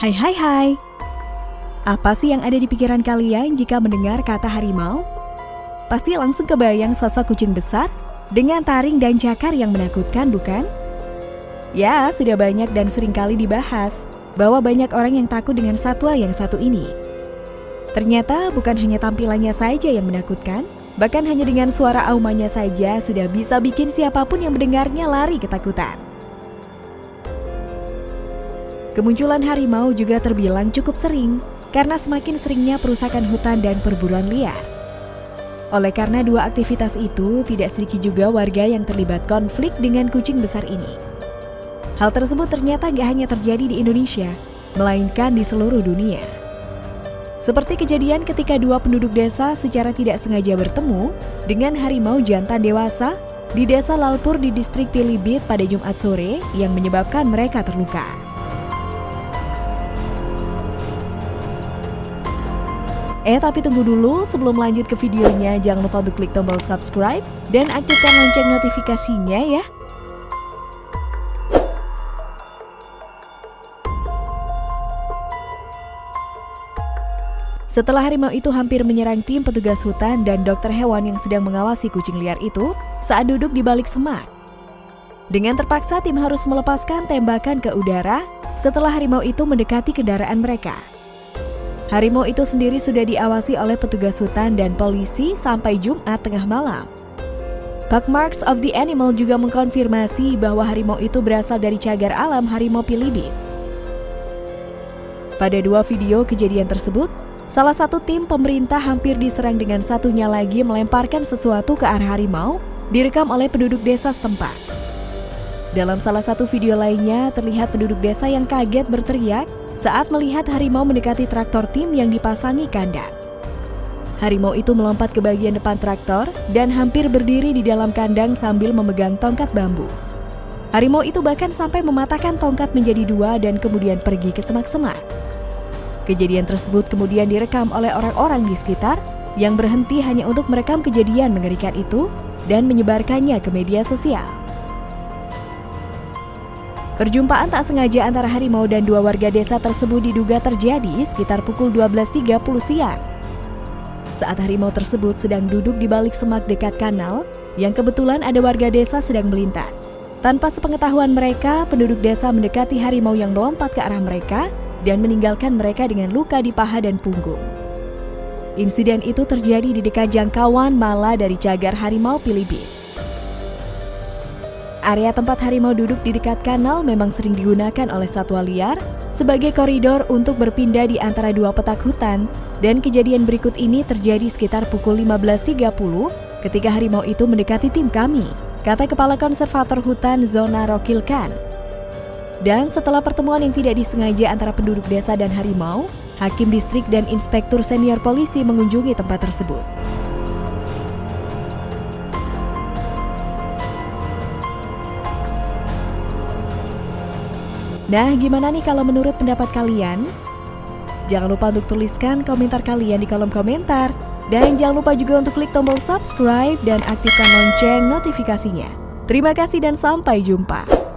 Hai hai hai. Apa sih yang ada di pikiran kalian jika mendengar kata harimau? Pasti langsung kebayang sosok kucing besar dengan taring dan cakar yang menakutkan, bukan? Ya, sudah banyak dan sering kali dibahas bahwa banyak orang yang takut dengan satwa yang satu ini. Ternyata bukan hanya tampilannya saja yang menakutkan, bahkan hanya dengan suara aumannya saja sudah bisa bikin siapa pun yang mendengarnya lari ketakutan. Kemunculan harimau juga terbilang cukup sering karena semakin seringnya perusakan hutan dan perburuan liar. Oleh karena dua aktivitas itu, tidak sedikit juga warga yang terlibat konflik dengan kucing besar ini. Hal tersebut ternyata gak hanya terjadi di Indonesia, melainkan di seluruh dunia. Seperti kejadian ketika dua penduduk desa secara tidak sengaja bertemu dengan harimau jantan dewasa di desa Lalpur di distrik Pilibit pada Jumat sore yang menyebabkan mereka terluka. Eh tapi tunggu dulu, sebelum lanjut ke videonya jangan lupa untuk klik tombol subscribe dan aktifkan lonceng notifikasinya ya. Setelah harimau itu hampir menyerang tim petugas hutan dan dokter hewan yang sedang mengawasi kucing liar itu saat duduk di balik semak. Dengan terpaksa tim harus melepaskan tembakan ke udara setelah harimau itu mendekati kendaraan mereka. Harimau itu sendiri sudah diawasi oleh petugas hutan dan polisi sampai Jumat tengah malam. Marks of the Animal juga mengkonfirmasi bahwa harimau itu berasal dari cagar alam harimau Pilibit. Pada dua video kejadian tersebut, salah satu tim pemerintah hampir diserang dengan satunya lagi melemparkan sesuatu ke arah harimau, direkam oleh penduduk desa setempat. Dalam salah satu video lainnya, terlihat penduduk desa yang kaget berteriak saat melihat harimau mendekati traktor tim yang dipasangi kandang. Harimau itu melompat ke bagian depan traktor dan hampir berdiri di dalam kandang sambil memegang tongkat bambu. Harimau itu bahkan sampai mematahkan tongkat menjadi dua dan kemudian pergi ke semak-semak. Kejadian tersebut kemudian direkam oleh orang-orang di sekitar yang berhenti hanya untuk merekam kejadian mengerikan itu dan menyebarkannya ke media sosial. Perjumpaan tak sengaja antara harimau dan dua warga desa tersebut diduga terjadi sekitar pukul 12.30 siang. Saat harimau tersebut sedang duduk di balik semak dekat kanal, yang kebetulan ada warga desa sedang melintas. Tanpa sepengetahuan mereka, penduduk desa mendekati harimau yang melompat ke arah mereka dan meninggalkan mereka dengan luka di paha dan punggung. Insiden itu terjadi di dekat jangkauan Mala dari cagar harimau Pilibit. Area tempat harimau duduk di dekat kanal memang sering digunakan oleh satwa liar sebagai koridor untuk berpindah di antara dua petak hutan dan kejadian berikut ini terjadi sekitar pukul 15.30 ketika harimau itu mendekati tim kami, kata Kepala Konservator Hutan Zona Rokilkan. Dan setelah pertemuan yang tidak disengaja antara penduduk desa dan harimau, Hakim Distrik dan Inspektur Senior Polisi mengunjungi tempat tersebut. Nah, gimana nih kalau menurut pendapat kalian? Jangan lupa untuk tuliskan komentar kalian di kolom komentar. Dan jangan lupa juga untuk klik tombol subscribe dan aktifkan lonceng notifikasinya. Terima kasih dan sampai jumpa.